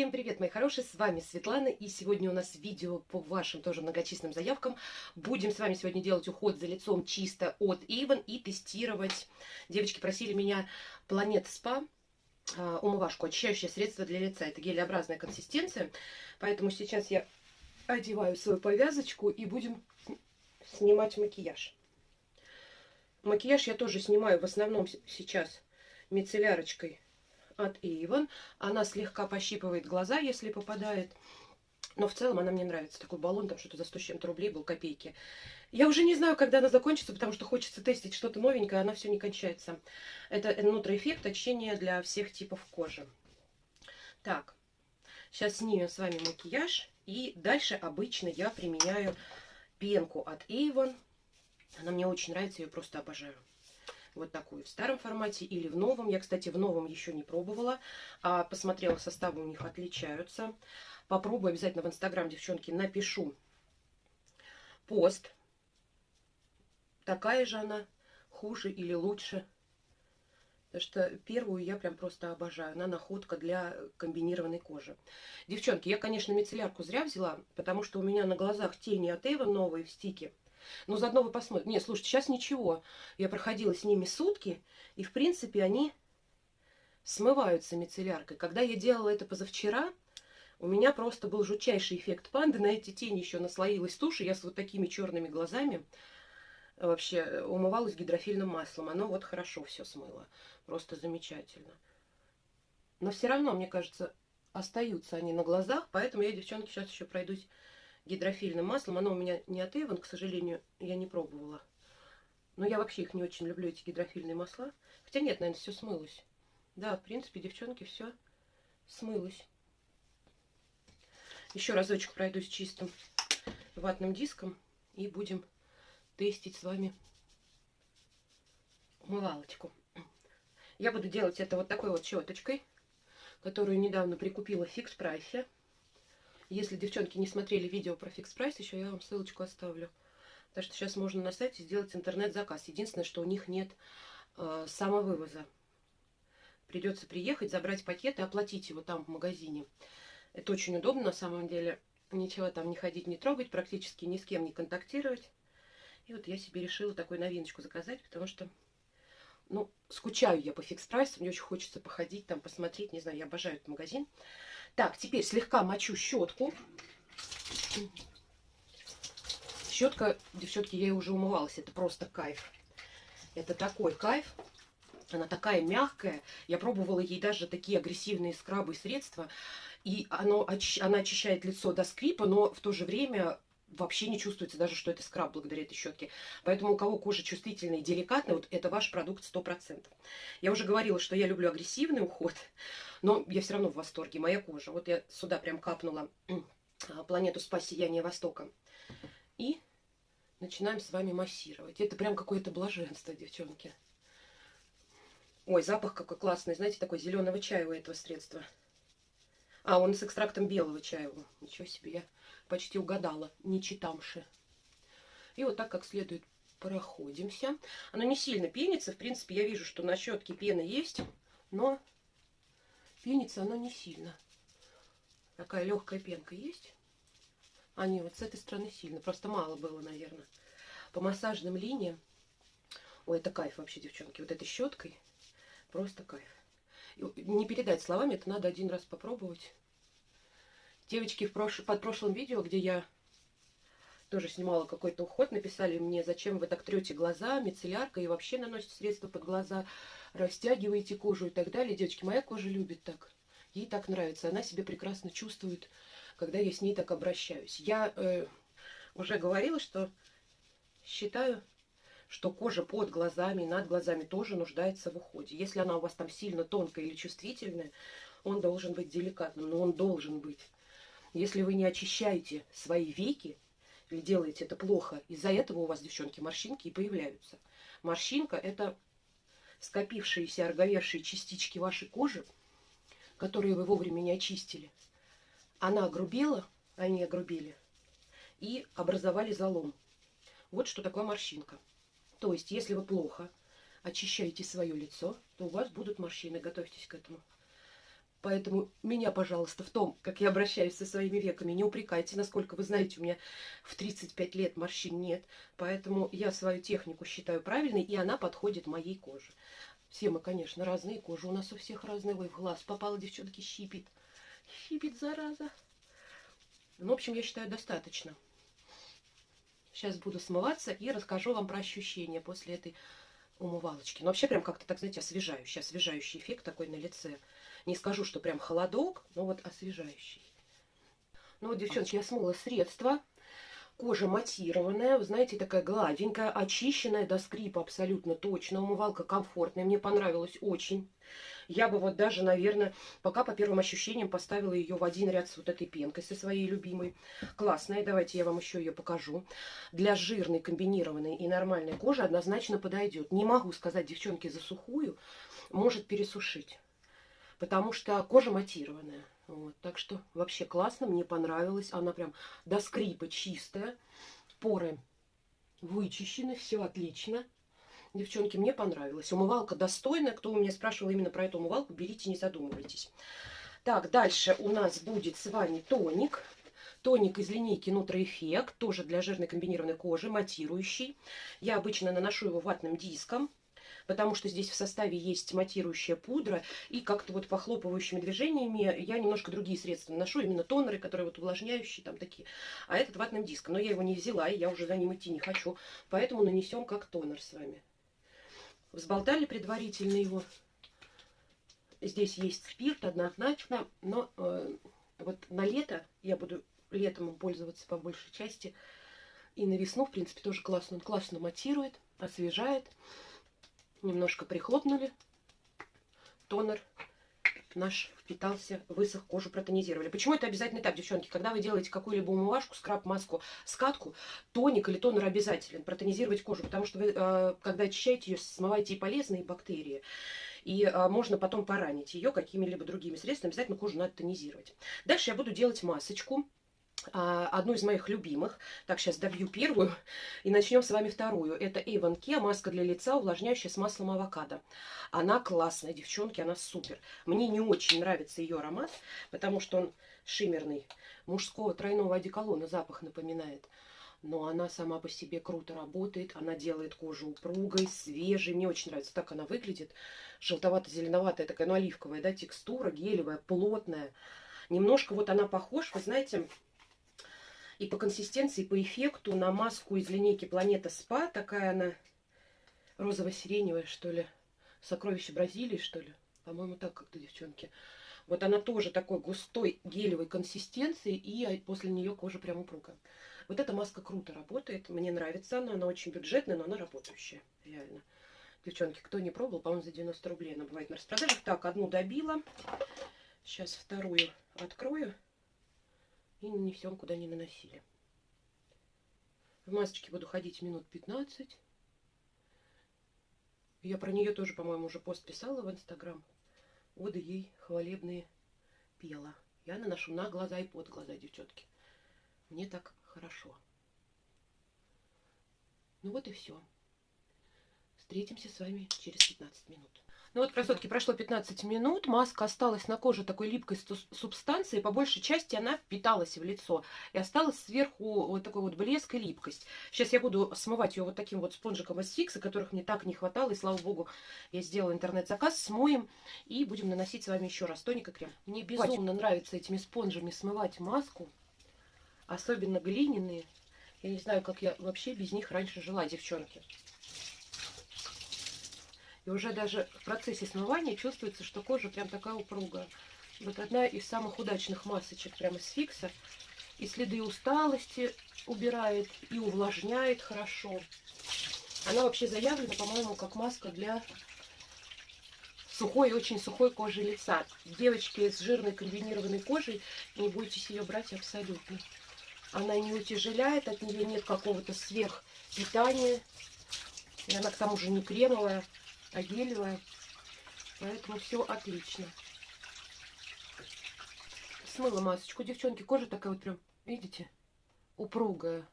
Всем привет, мои хорошие, с вами Светлана, и сегодня у нас видео по вашим тоже многочисленным заявкам. Будем с вами сегодня делать уход за лицом чисто от Avon и тестировать. Девочки просили меня Planet Spa, а, умывашку, очищающее средство для лица. Это гелеобразная консистенция, поэтому сейчас я одеваю свою повязочку и будем снимать макияж. Макияж я тоже снимаю в основном сейчас мицеллярочкой от Avon. Она слегка пощипывает глаза, если попадает. Но в целом она мне нравится. Такой баллон, там что-то за 100 с чем-то рублей был, копейки. Я уже не знаю, когда она закончится, потому что хочется тестить что-то новенькое, она все не кончается. Это нутроэффект очищения для всех типов кожи. Так, сейчас снимем с вами макияж. И дальше обычно я применяю пенку от Avon. Она мне очень нравится, ее просто обожаю вот такую в старом формате или в новом. Я, кстати, в новом еще не пробовала, а посмотрела, составы у них отличаются. Попробую обязательно в Инстаграм, девчонки, напишу пост. Такая же она, хуже или лучше. Потому что первую я прям просто обожаю. Она находка для комбинированной кожи. Девчонки, я, конечно, мицеллярку зря взяла, потому что у меня на глазах тени от Эва новые в стике. Но заодно вы посмотрите. Нет, слушайте, сейчас ничего. Я проходила с ними сутки, и, в принципе, они смываются мицелляркой. Когда я делала это позавчера, у меня просто был жутчайший эффект панды. На эти тени еще наслоилась тушь, и я с вот такими черными глазами вообще умывалась гидрофильным маслом. Оно вот хорошо все смыло. Просто замечательно. Но все равно, мне кажется, остаются они на глазах, поэтому я, девчонки, сейчас еще пройдусь гидрофильным маслом. Оно у меня не от Эван, к сожалению, я не пробовала. Но я вообще их не очень люблю, эти гидрофильные масла. Хотя нет, наверное, все смылось. Да, в принципе, девчонки, все смылось. Еще разочек пройдусь чистым ватным диском и будем тестить с вами умывалочку. Я буду делать это вот такой вот щеточкой, которую недавно прикупила в Fix Price е. Если девчонки не смотрели видео про Fix Price, еще я вам ссылочку оставлю. Так что сейчас можно на сайте сделать интернет-заказ. Единственное, что у них нет э, самовывоза. Придется приехать, забрать пакет и оплатить его там в магазине. Это очень удобно на самом деле. Ничего там не ходить, не трогать, практически ни с кем не контактировать. И вот я себе решила такую новиночку заказать, потому что, ну, скучаю я по фикс прайсу. Мне очень хочется походить там, посмотреть. Не знаю, я обожаю этот магазин. Так, теперь слегка мочу щетку. Щетка, девчонки, я уже умывалась. Это просто кайф. Это такой кайф. Она такая мягкая. Я пробовала ей даже такие агрессивные скрабы и средства. И оно, она очищает лицо до скрипа, но в то же время вообще не чувствуется даже, что это скраб благодаря этой щетке. Поэтому у кого кожа чувствительная и деликатная, вот это ваш продукт 100%. Я уже говорила, что я люблю агрессивный уход, но я все равно в восторге. Моя кожа. Вот я сюда прям капнула а, планету спа сияния Востока. И начинаем с вами массировать. Это прям какое-то блаженство, девчонки. Ой, запах какой классный. Знаете, такой зеленого чая у этого средства. А, он с экстрактом белого чая. Ничего себе, я почти угадала, не читамши. И вот так как следует проходимся. Оно не сильно пенится. В принципе, я вижу, что на щетке пена есть, но пенится оно не сильно. Такая легкая пенка есть. А не, вот с этой стороны сильно. Просто мало было, наверное. По массажным линиям. Ой, это кайф вообще, девчонки. Вот этой щеткой просто кайф. Не передать словами, это надо один раз попробовать. Девочки в прош... под прошлым видео, где я тоже снимала какой-то уход, написали мне, зачем вы так трете глаза, мицеллярка и вообще наносите средства под глаза, растягиваете кожу и так далее. Девочки, моя кожа любит так. Ей так нравится. Она себя прекрасно чувствует, когда я с ней так обращаюсь. Я э, уже говорила, что считаю, что кожа под глазами, над глазами тоже нуждается в уходе. Если она у вас там сильно тонкая или чувствительная, он должен быть деликатным, но он должен быть. Если вы не очищаете свои веки, или делаете это плохо, из-за этого у вас, девчонки, морщинки и появляются. Морщинка – это скопившиеся, ороговевшие частички вашей кожи, которые вы вовремя не очистили. Она огрубела, они огрубели, и образовали залом. Вот что такое морщинка. То есть, если вы плохо очищаете свое лицо, то у вас будут морщины. Готовьтесь к этому. Поэтому меня, пожалуйста, в том, как я обращаюсь со своими веками, не упрекайте. Насколько вы знаете, у меня в 35 лет морщин нет. Поэтому я свою технику считаю правильной, и она подходит моей коже. Все мы, конечно, разные кожи. У нас у всех разные. Ой, в глаз попала, девчонки, щипит. Щипит, зараза. Ну, в общем, я считаю, достаточно. Сейчас буду смываться и расскажу вам про ощущения после этой умывалочки. Но вообще прям как-то, так знаете, освежающий, освежающий эффект такой на лице. Не скажу, что прям холодок, но вот освежающий. Ну вот, девчонки, я смыла средство. Кожа матированная, вы знаете, такая гладенькая, очищенная до скрипа абсолютно точно. Умывалка комфортная, мне понравилась очень. Я бы вот даже, наверное, пока по первым ощущениям поставила ее в один ряд с вот этой пенкой, со своей любимой. Классная, давайте я вам еще ее покажу. Для жирной, комбинированной и нормальной кожи однозначно подойдет. Не могу сказать, девчонки, за сухую, может пересушить потому что кожа матированная. Вот, так что вообще классно, мне понравилось. Она прям до скрипа чистая. Поры вычищены, все отлично. Девчонки, мне понравилось. Умывалка достойная. Кто у меня спрашивал именно про эту умывалку, берите, не задумывайтесь. Так, дальше у нас будет с вами тоник. Тоник из линейки Нутроэффект, тоже для жирной комбинированной кожи, матирующий. Я обычно наношу его ватным диском потому что здесь в составе есть матирующая пудра, и как-то вот похлопывающими движениями я немножко другие средства наношу, именно тонеры, которые вот увлажняющие там такие, а этот ватным диском. Но я его не взяла, и я уже за ним идти не хочу, поэтому нанесем как тонер с вами. Взболтали предварительно его. Здесь есть спирт однозначно, но э, вот на лето я буду летом им пользоваться по большей части. И на весну, в принципе, тоже классно. Он классно матирует, освежает немножко прихлопнули, тонер наш впитался, высох, кожу протонизировали. Почему это обязательный этап, девчонки? Когда вы делаете какую-либо умывашку, скраб, маску, скатку, тоник или тонер обязателен протонизировать кожу, потому что вы, э, когда очищаете ее, смываете и полезные бактерии, и а, можно потом поранить ее какими-либо другими средствами. Обязательно кожу надо тонизировать. Дальше я буду делать масочку. А, одну из моих любимых. Так, сейчас добью первую и начнем с вами вторую. Это Avon Kia, маска для лица, увлажняющая с маслом авокадо. Она классная, девчонки, она супер. Мне не очень нравится ее аромат, потому что он шиммерный. Мужского тройного одеколона запах напоминает. Но она сама по себе круто работает. Она делает кожу упругой, свежей. Мне очень нравится, так она выглядит. Желтовато-зеленоватая такая, ну, оливковая, да, текстура, гелевая, плотная. Немножко вот она похожа, вы знаете, и по консистенции, по эффекту на маску из линейки Планета Спа. Такая она розово-сиреневая, что ли. Сокровище Бразилии, что ли. По-моему, так как-то, девчонки. Вот она тоже такой густой гелевой консистенции, и после нее кожа прям упругая. Вот эта маска круто работает, мне нравится она, она очень бюджетная, но она работающая, реально. Девчонки, кто не пробовал, по-моему, за 90 рублей она бывает на распродаже. Так, одну добила, сейчас вторую открою и нанесем, куда не наносили. В масочке буду ходить минут 15. Я про нее тоже, по-моему, уже пост писала в Инстаграм. Оды ей хвалебные пела. Я наношу на глаза и под глаза, девчонки. Мне так хорошо. Ну вот и все. Встретимся с вами через 15 минут. Ну вот, красотки, прошло 15 минут, маска осталась на коже такой липкой субстанции, по большей части она впиталась в лицо. И осталась сверху вот такой вот блеск и липкость. Сейчас я буду смывать ее вот таким вот спонжиком из фикса, которых мне так не хватало. И слава богу, я сделала интернет-заказ, смоем и будем наносить с вами еще раз тоник и крем. Мне безумно нравится этими спонжами смывать маску, особенно глиняные. Я не знаю, как я вообще без них раньше жила, девчонки. И уже даже в процессе смывания чувствуется, что кожа прям такая упругая. Вот одна из самых удачных масочек прямо с фикса. И следы усталости убирает, и увлажняет хорошо. Она вообще заявлена, по-моему, как маска для сухой, очень сухой кожи лица. Девочки с жирной комбинированной кожей, не бойтесь ее брать абсолютно. Она не утяжеляет, от нее нет какого-то сверхпитания. И она к тому же не кремовая гелевая. Поэтому все отлично. Смыла масочку. Девчонки, кожа такая вот прям, видите, упругая.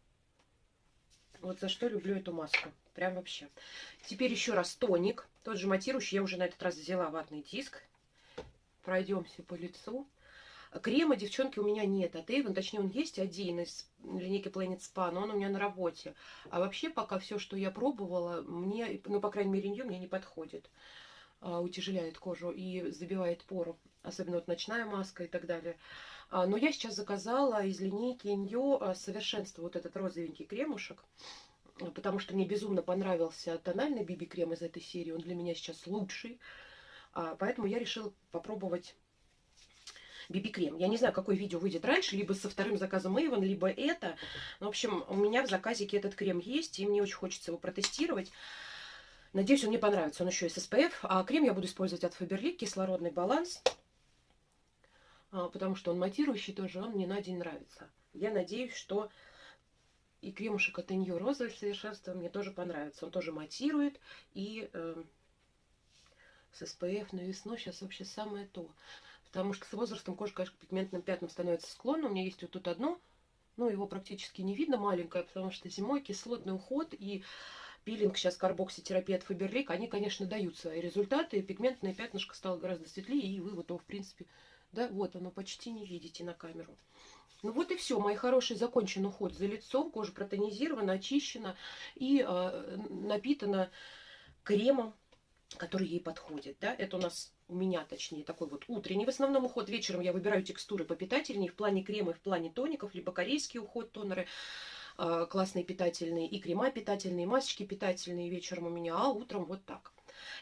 Вот за что люблю эту маску. Прям вообще. Теперь еще раз тоник. Тот же матирующий. Я уже на этот раз взяла ватный диск. пройдемся по лицу. Крема, девчонки, у меня нет от Avon, точнее, он есть один из линейки Planet Spa, но он у меня на работе. А вообще, пока все, что я пробовала, мне, ну, по крайней мере, Нью мне не подходит. А, утяжеляет кожу и забивает пору, особенно вот ночная маска и так далее. А, но я сейчас заказала из линейки Нью а, совершенство вот этот розовенький кремушек потому что мне безумно понравился тональный биби-крем из этой серии. Он для меня сейчас лучший. Поэтому я решила попробовать BB-крем. Я не знаю, какое видео выйдет раньше, либо со вторым заказом Avon, либо это. В общем, у меня в заказике этот крем есть, и мне очень хочется его протестировать. Надеюсь, он мне понравится. Он еще и с SPF. А крем я буду использовать от Faberlic, кислородный баланс. А, потому что он матирующий тоже, он мне на день нравится. Я надеюсь, что и кремушек от Inyo розовое совершенство мне тоже понравится. Он тоже матирует и э, с SPF на весну сейчас вообще самое то. Потому что с возрастом кожа, конечно, к пигментным пятнам становится склонна. У меня есть вот тут одно, но его практически не видно, маленькое, потому что зимой кислотный уход и пилинг, сейчас карбокситерапия от Фаберлик, они, конечно, дают свои результаты. Пигментное пятнышко стало гораздо светлее, и вы вот его, в принципе, да, вот оно почти не видите на камеру. Ну вот и все, мои хорошие, закончен уход за лицом, кожа протонизирована, очищена и э, напитана кремом который ей подходит. Да? Это у нас, у меня точнее, такой вот утренний в основном уход. Вечером я выбираю текстуры попитательнее в плане крема и в плане тоников, либо корейский уход, тонеры э, классные питательные, и крема питательные, и масочки питательные вечером у меня, а утром вот так.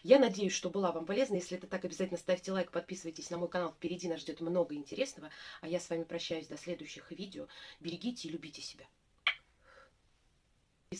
Я надеюсь, что была вам полезна. Если это так, обязательно ставьте лайк, подписывайтесь на мой канал. Впереди нас ждет много интересного. А я с вами прощаюсь до следующих видео. Берегите и любите себя.